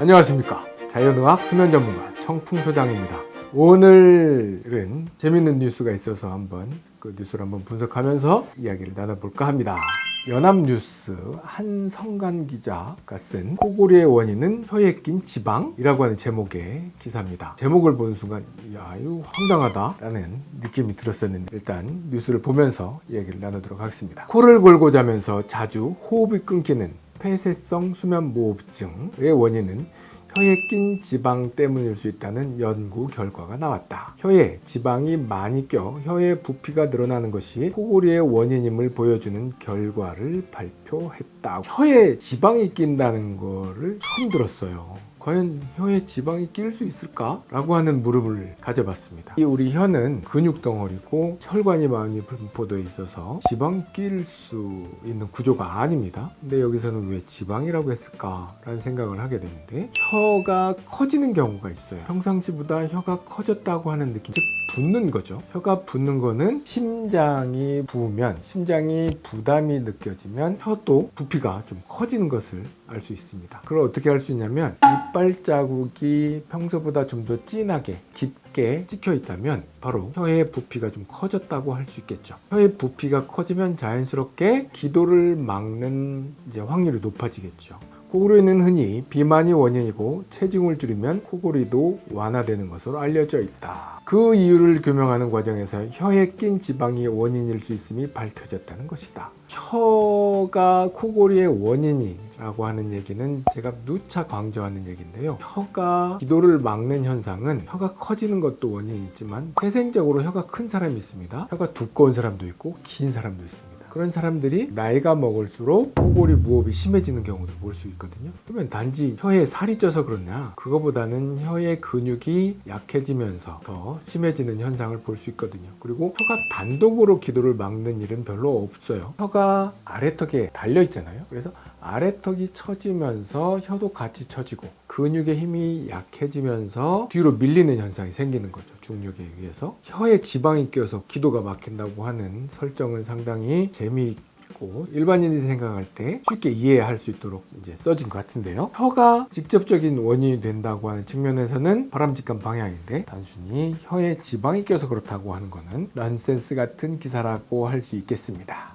안녕하십니까. 자연의학 수면 전문가 청풍소장입니다. 오늘은 재밌는 뉴스가 있어서 한번 그 뉴스를 한번 분석하면서 이야기를 나눠볼까 합니다. 연합뉴스 한성간 기자가 쓴 코골이의 원인은 혀에 낀 지방이라고 하는 제목의 기사입니다. 제목을 보는 순간 야 이거 황당하다 라는 느낌이 들었었는데 일단 뉴스를 보면서 이야기를 나누도록 하겠습니다. 코를 골고 자면서 자주 호흡이 끊기는 폐쇄성 수면무호흡증의 원인은 혀에 낀 지방 때문일 수 있다는 연구 결과가 나왔다. 혀에 지방이 많이 껴 혀의 부피가 늘어나는 것이 코골이의 원인임을 보여주는 결과를 발표했다. 혀에 지방이 낀다는 거를 처음 들었어요. 과연 혀에 지방이 낄 수 있을까? 라고 하는 물음을 가져봤습니다. 이 우리 혀는 근육 덩어리고 혈관이 많이 분포되어 있어서 지방이 낄 수 있는 구조가 아닙니다. 근데 여기서는 왜 지방이라고 했을까? 라는 생각을 하게 되는데 혀가 커지는 경우가 있어요. 평상시보다 혀가 커졌다고 하는 느낌, 즉 붓는 거죠. 혀가 붓는 거는 심장이 부으면 심장이 부담이 느껴지면 혀도 부피가 좀 커지는 것을 알 수 있습니다. 그걸 어떻게 할 수 있냐면 이빨 자국이 평소보다 좀 더 진하게 깊게 찍혀 있다면 바로 혀의 부피가 좀 커졌다고 할 수 있겠죠. 혀의 부피가 커지면 자연스럽게 기도를 막는 이제 확률이 높아지겠죠. 코골이는 흔히 비만이 원인이고 체중을 줄이면 코골이도 완화되는 것으로 알려져 있다. 그 이유를 규명하는 과정에서 혀에 낀 지방이 원인일 수 있음이 밝혀졌다는 것이다. 혀가 코골이의 원인이 라고 하는 얘기는 제가 누차 강조하는 얘기인데요. 혀가 기도를 막는 현상은 혀가 커지는 것도 원인이 있지만 태생적으로 혀가 큰 사람이 있습니다. 혀가 두꺼운 사람도 있고 긴 사람도 있습니다. 그런 사람들이 나이가 먹을수록 코골이 무호흡이 심해지는 경우를 볼수 있거든요 그러면 단지 혀에 살이 쪄서 그렇냐 그거보다는 혀의 근육이 약해지면서 더 심해지는 현상을 볼 수 있거든요 그리고 혀가 단독으로 기도를 막는 일은 별로 없어요 혀가 아래턱에 달려 있잖아요 그래서 아래턱이 처지면서 혀도 같이 처지고 근육의 힘이 약해지면서 뒤로 밀리는 현상이 생기는 거죠 중력에 의해서. 혀에 지방이 껴서 기도가 막힌다고 하는 설정은 상당히 재미있고 일반인이 생각할 때 쉽게 이해할 수 있도록 이제 써진 것 같은데요. 혀가 직접적인 원인이 된다고 하는 측면에서는 바람직한 방향인데 단순히 혀에 지방이 껴서 그렇다고 하는 거는 넌센스 같은 기사라고 할 수 있겠습니다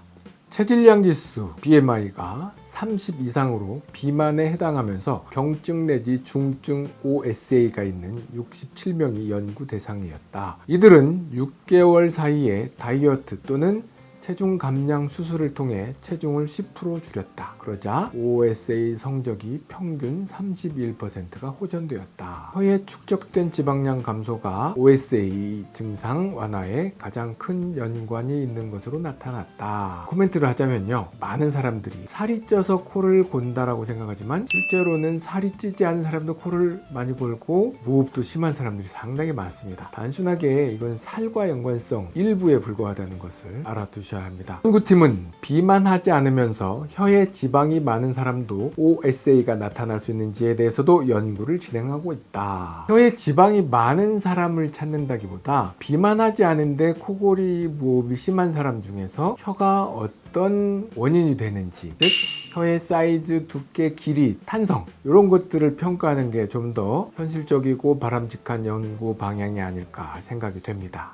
체질량 지수 BMI가 30 이상으로 비만에 해당하면서 경증 내지 중증 OSA가 있는 67명이 연구 대상이었다. 이들은 6개월 사이에 다이어트 또는 체중 감량 수술을 통해 체중을 10% 줄였다. 그러자 OSA 성적이 평균 31%가 호전되었다. 혀에 축적된 지방량 감소가 OSA 증상 완화에 가장 큰 연관이 있는 것으로 나타났다. 코멘트를 하자면요. 많은 사람들이 살이 쪄서 코를 곤다라고 생각하지만 실제로는 살이 찌지 않은 사람도 코를 많이 골고 무흡도 심한 사람들이 상당히 많습니다. 단순하게 이건 살과 연관성 일부에 불과하다는 것을 알아두 셔야 합니다. 연구팀은 비만하지 않으면서 혀에 지방이 많은 사람도 OSA가 나타날 수 있는지에 대해서도 연구를 진행하고 있다. 혀에 지방이 많은 사람을 찾는다기보다 비만하지 않은데 코골이 무호흡이 심한 사람 중에서 혀가 어떤 원인이 되는지 즉 혀의 사이즈, 두께, 길이, 탄성 이런 것들을 평가하는 게 좀 더 현실적이고 바람직한 연구 방향이 아닐까 생각이 됩니다.